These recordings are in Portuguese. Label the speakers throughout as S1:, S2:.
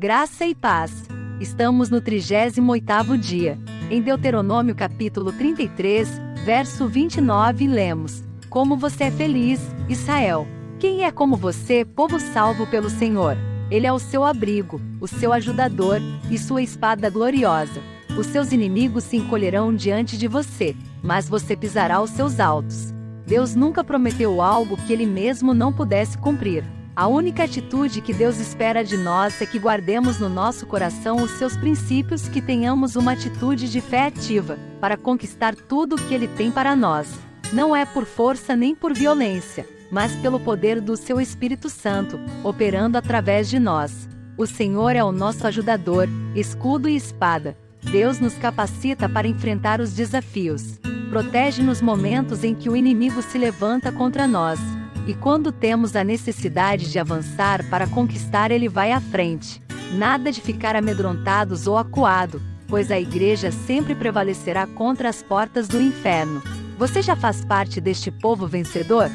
S1: Graça e paz. Estamos no 38º dia. Em Deuteronômio capítulo 33, verso 29 lemos: Como você é feliz, Israel. Quem é como você, povo salvo pelo Senhor? Ele é o seu abrigo, o seu ajudador e sua espada gloriosa. Os seus inimigos se encolherão diante de você, mas você pisará os seus altos. Deus nunca prometeu algo que ele mesmo não pudesse cumprir. A única atitude que Deus espera de nós é que guardemos no nosso coração os seus princípios, que tenhamos uma atitude de fé ativa, para conquistar tudo o que Ele tem para nós. Não é por força nem por violência, mas pelo poder do seu Espírito Santo, operando através de nós. O Senhor é o nosso ajudador, escudo e espada. Deus nos capacita para enfrentar os desafios. Protege nos momentos em que o inimigo se levanta contra nós e quando temos a necessidade de avançar para conquistar, ele vai à frente. Nada de ficar amedrontados ou acuado, pois a igreja sempre prevalecerá contra as portas do inferno. Você já faz parte deste povo vencedor?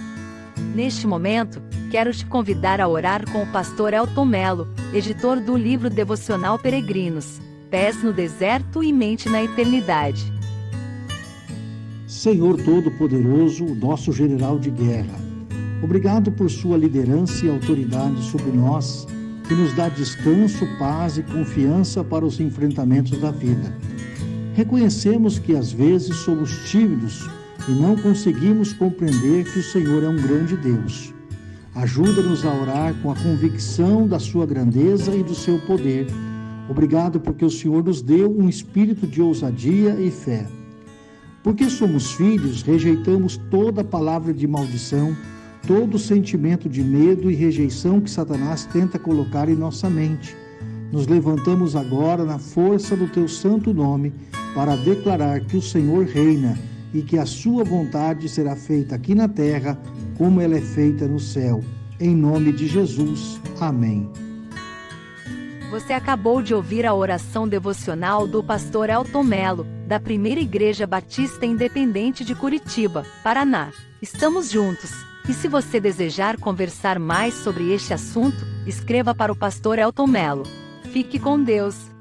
S1: Neste momento, quero te convidar a orar com o pastor Elton Melo, editor do livro devocional Peregrinos, Pés no Deserto e Mente na Eternidade.
S2: Senhor Todo-Poderoso, nosso general de guerra, Obrigado por sua liderança e autoridade sobre nós, que nos dá descanso, paz e confiança para os enfrentamentos da vida. Reconhecemos que às vezes somos tímidos e não conseguimos compreender que o Senhor é um grande Deus. Ajuda-nos a orar com a convicção da sua grandeza e do seu poder. Obrigado porque o Senhor nos deu um espírito de ousadia e fé. Porque somos filhos, rejeitamos toda palavra de maldição todo sentimento de medo e rejeição que Satanás tenta colocar em nossa mente. Nos levantamos agora na força do teu santo nome para declarar que o Senhor reina e que a sua vontade será feita aqui na terra como ela é feita no céu. Em nome de Jesus. Amém.
S1: Você acabou de ouvir a oração devocional do pastor Elton Melo, da Primeira Igreja Batista Independente de Curitiba, Paraná. Estamos juntos. E se você desejar conversar mais sobre este assunto, escreva para o pastor Elton Melo. Fique com Deus.